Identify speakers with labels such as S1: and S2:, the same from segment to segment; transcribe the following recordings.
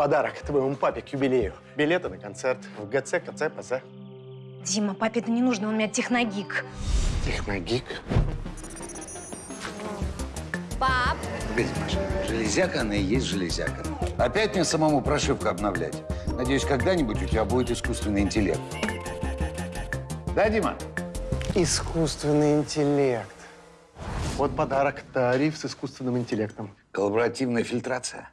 S1: Подарок твоему папе к юбилею. Билеты на концерт в ГЦ, КЦ, ПЗ.
S2: Дима, папе это не нужно, он у меня техногик.
S1: Техногик.
S2: Пап,
S3: Погоди, Маша, железяка она и есть железяка. Опять мне самому прошивку обновлять. Надеюсь, когда-нибудь у тебя будет искусственный интеллект. Да, Дима?
S1: Искусственный интеллект. Вот подарок. Тариф с искусственным интеллектом.
S3: Коллаборативная фильтрация.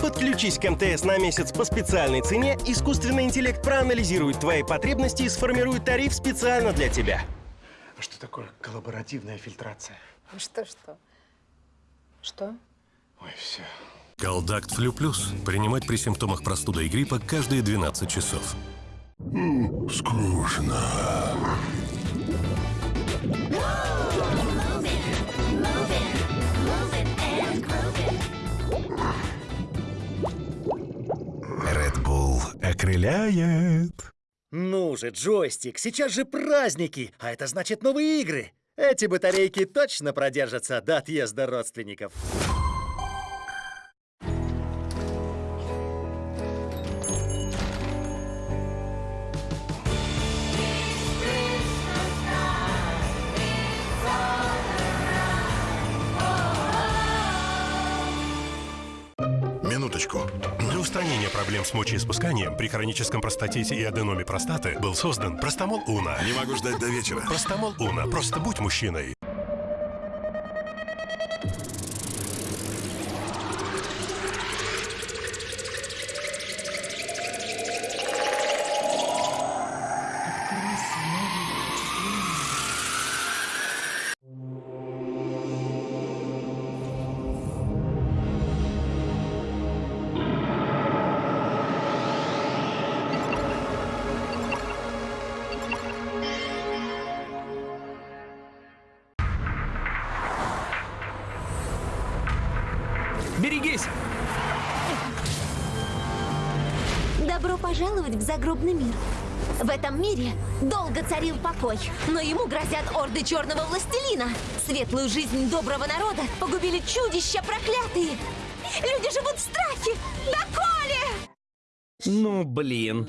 S4: Подключись к МТС на месяц по специальной цене. Искусственный интеллект проанализирует твои потребности и сформирует тариф специально для тебя.
S1: А что такое коллаборативная фильтрация?
S2: что, что? Что?
S1: Ой, все.
S5: Колдакт Флю Плюс. Принимать при симптомах простуды и гриппа каждые 12 часов.
S6: Скучно.
S5: Окрыляет.
S7: Ну же, джойстик, сейчас же праздники, а это значит новые игры. Эти батарейки точно продержатся до отъезда родственников.
S6: Минуточку.
S5: Для устранения проблем с мочеиспусканием при хроническом простатите и аденоме простаты был создан Простомол Уна.
S6: Не могу ждать до вечера.
S5: Простомол Уна. Просто будь мужчиной.
S8: Берегись!
S9: Добро пожаловать в загробный мир. В этом мире долго царил покой, но ему грозят орды черного властелина. Светлую жизнь доброго народа погубили чудища проклятые. Люди живут в страхе. Доколе!
S8: Ну, блин.